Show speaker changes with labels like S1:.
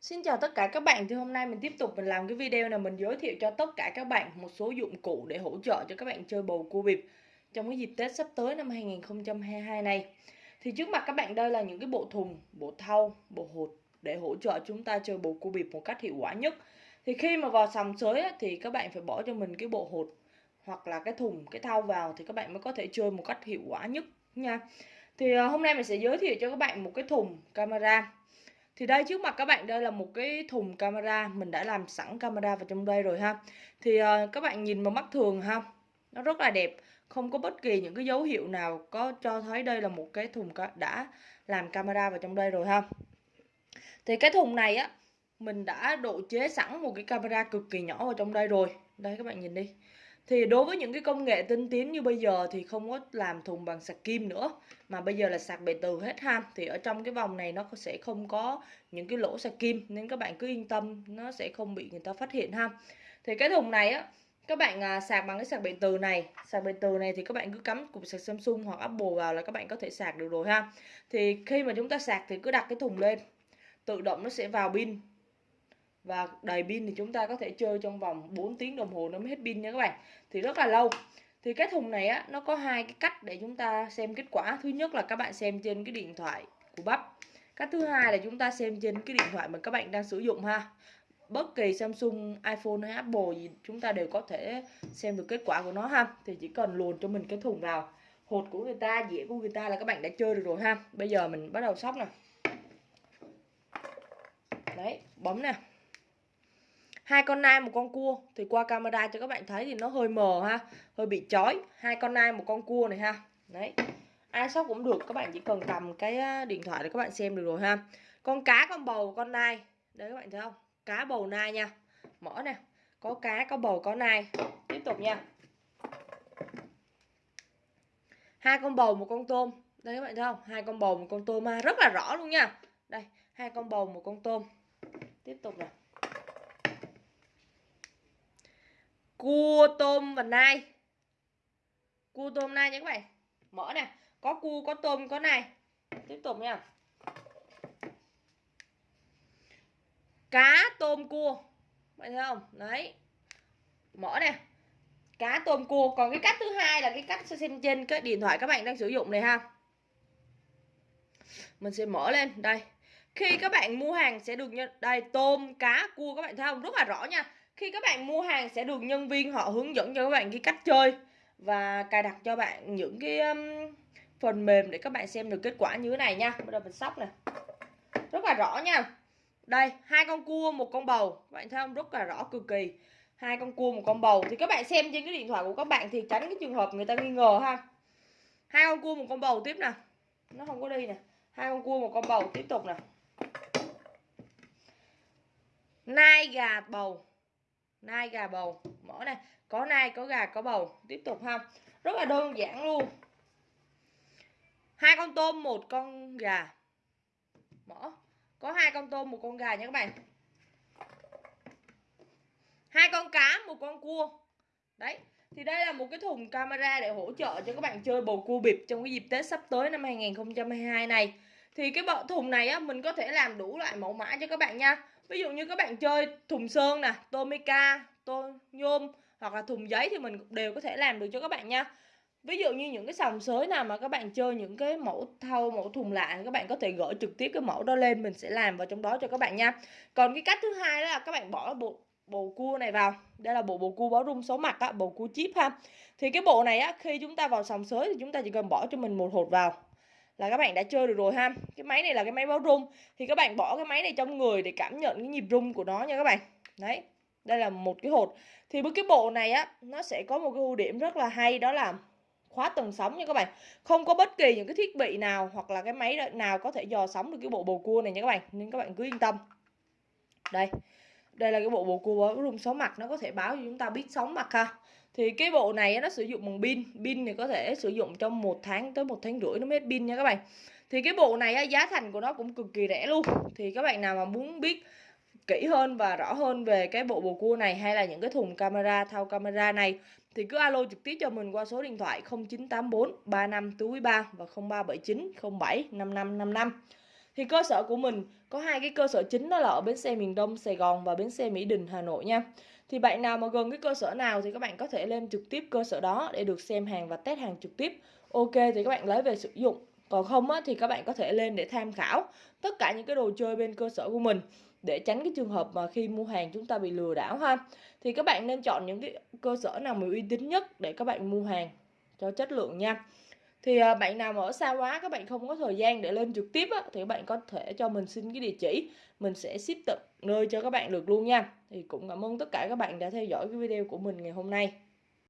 S1: Xin chào tất cả các bạn, thì hôm nay mình tiếp tục mình làm cái video này mình giới thiệu cho tất cả các bạn một số dụng cụ để hỗ trợ cho các bạn chơi bầu cua bịp trong cái dịp Tết sắp tới năm 2022 này. Thì trước mặt các bạn đây là những cái bộ thùng, bộ thau, bộ hột để hỗ trợ chúng ta chơi bầu cua bịp một cách hiệu quả nhất. Thì khi mà vào sòng sới thì các bạn phải bỏ cho mình cái bộ hột hoặc là cái thùng, cái thau vào thì các bạn mới có thể chơi một cách hiệu quả nhất nha. Thì à, hôm nay mình sẽ giới thiệu cho các bạn một cái thùng camera thì đây trước mặt các bạn đây là một cái thùng camera. Mình đã làm sẵn camera vào trong đây rồi ha. Thì uh, các bạn nhìn vào mắt thường ha. Nó rất là đẹp. Không có bất kỳ những cái dấu hiệu nào có cho thấy đây là một cái thùng đã làm camera vào trong đây rồi ha. Thì cái thùng này á Mình đã độ chế sẵn một cái camera cực kỳ nhỏ vào trong đây rồi. Đây các bạn nhìn đi thì đối với những cái công nghệ tinh tiến như bây giờ thì không có làm thùng bằng sạc kim nữa, mà bây giờ là sạc bề từ hết ha. Thì ở trong cái vòng này nó sẽ không có những cái lỗ sạc kim, nên các bạn cứ yên tâm, nó sẽ không bị người ta phát hiện ha. Thì cái thùng này á, các bạn à, sạc bằng cái sạc bề từ này, sạc bề từ này thì các bạn cứ cắm cục sạc Samsung hoặc Apple vào là các bạn có thể sạc được rồi ha. Thì khi mà chúng ta sạc thì cứ đặt cái thùng lên, tự động nó sẽ vào pin và đầy pin thì chúng ta có thể chơi trong vòng 4 tiếng đồng hồ nó mới hết pin nha các bạn. Thì rất là lâu. Thì cái thùng này á nó có hai cái cách để chúng ta xem kết quả. Thứ nhất là các bạn xem trên cái điện thoại của bắp. Cách thứ hai là chúng ta xem trên cái điện thoại mà các bạn đang sử dụng ha. Bất kỳ Samsung, iPhone hay Apple gì chúng ta đều có thể xem được kết quả của nó ha. Thì chỉ cần luồn cho mình cái thùng vào. Hột của người ta, dĩa của người ta là các bạn đã chơi được rồi ha. Bây giờ mình bắt đầu sóc nè. Đấy bấm nè hai con nai, một con cua. Thì qua camera cho các bạn thấy thì nó hơi mờ ha, hơi bị chói. Hai con nai, một con cua này ha. Đấy. Ai sóc cũng được, các bạn chỉ cần cầm cái điện thoại để các bạn xem được rồi ha. Con cá con bầu, con nai. Đấy, các bạn thấy không? Cá bầu nai nha. Mở nè. Có cá, có bầu, có nai. Tiếp tục nha. Hai con bầu, một con tôm. Đây, các bạn thấy không? Hai con bầu, một con tôm ha. Rất là rõ luôn nha. Đây, hai con bầu, một con tôm. Tiếp tục nè. Cua tôm và nai. Cua tôm nai nha các bạn. Mở nè có cua, có tôm, có nai. Tiếp tục nha. Cá tôm cua. Bạn thấy không? Đấy. Mở nè cá tôm cua. Còn cái cách thứ hai là cái cách xem trên cái điện thoại các bạn đang sử dụng này ha. Mình sẽ mở lên. Đây. Khi các bạn mua hàng sẽ được nhận đây, tôm, cá, cua các bạn thấy không? Rất là rõ nha khi các bạn mua hàng sẽ được nhân viên họ hướng dẫn cho các bạn cái cách chơi và cài đặt cho bạn những cái um, phần mềm để các bạn xem được kết quả như thế này nha. Bây giờ mình sóc nè. Rất là rõ nha. Đây hai con cua một con bầu. Các bạn thấy không? Rất là rõ cực kỳ. Hai con cua một con bầu. Thì các bạn xem trên cái điện thoại của các bạn thì tránh cái trường hợp người ta nghi ngờ ha. Hai con cua một con bầu tiếp nè. Nó không có đi nè. Hai con cua một con bầu tiếp tục nè. Nai gà bầu nai gà bầu. Mở này có nai, có gà, có bầu. Tiếp tục ha. Rất là đơn giản luôn. Hai con tôm, một con gà. Mở. Có hai con tôm, một con gà nha các bạn. Hai con cá, một con cua. Đấy. Thì đây là một cái thùng camera để hỗ trợ cho các bạn chơi bầu cua bịp trong cái dịp Tết sắp tới năm 2022 này. Thì cái bộ thùng này á, mình có thể làm đủ loại mẫu mã cho các bạn nha ví dụ như các bạn chơi thùng sơn nè, tomica tô nhôm hoặc là thùng giấy thì mình đều có thể làm được cho các bạn nha. Ví dụ như những cái sòng sới nào mà các bạn chơi những cái mẫu thau, mẫu thùng lạ các bạn có thể gửi trực tiếp cái mẫu đó lên, mình sẽ làm vào trong đó cho các bạn nha. Còn cái cách thứ hai đó là các bạn bỏ bộ bộ cua này vào. Đây là bộ bộ cua báo rung số mặt á, bộ cua chip ha. Thì cái bộ này á, khi chúng ta vào sòng sới thì chúng ta chỉ cần bỏ cho mình một hột vào là các bạn đã chơi được rồi ha. Cái máy này là cái máy báo rung. Thì các bạn bỏ cái máy này trong người để cảm nhận cái nhịp rung của nó nha các bạn. Đấy, đây là một cái hột. Thì với cái bộ này á, nó sẽ có một cái ưu điểm rất là hay, đó là khóa tần sóng nha các bạn. Không có bất kỳ những cái thiết bị nào hoặc là cái máy nào có thể dò sóng được cái bộ bồ cua này nha các bạn. Nên các bạn cứ yên tâm. Đây đây là cái bộ bộ cua có rung sóng mặt, nó có thể báo cho chúng ta biết sóng mặt ha. Thì cái bộ này nó sử dụng bằng pin. Pin thì có thể sử dụng trong một tháng tới một tháng rưỡi, nó mới hết pin nha các bạn. Thì cái bộ này giá thành của nó cũng cực kỳ rẻ luôn. Thì các bạn nào mà muốn biết kỹ hơn và rõ hơn về cái bộ bồ cua này hay là những cái thùng camera thao camera này, thì cứ alo trực tiếp cho mình qua số điện thoại 0984 35 túi 3 và 0379 07 5555 thì cơ sở của mình có hai cái cơ sở chính đó là ở bến xe miền Đông Sài Gòn và bến xe Mỹ Đình Hà Nội nha. Thì bạn nào mà gần cái cơ sở nào thì các bạn có thể lên trực tiếp cơ sở đó để được xem hàng và test hàng trực tiếp. Ok thì các bạn lấy về sử dụng. Còn không á, thì các bạn có thể lên để tham khảo tất cả những cái đồ chơi bên cơ sở của mình để tránh cái trường hợp mà khi mua hàng chúng ta bị lừa đảo ha. Thì các bạn nên chọn những cái cơ sở nào mà uy tín nhất để các bạn mua hàng cho chất lượng nha thì à, bạn nào mà ở xa quá các bạn không có thời gian để lên trực tiếp á, thì các bạn có thể cho mình xin cái địa chỉ. Mình sẽ ship tận nơi cho các bạn được luôn nha. Thì cũng cảm ơn tất cả các bạn đã theo dõi cái video của mình ngày hôm nay.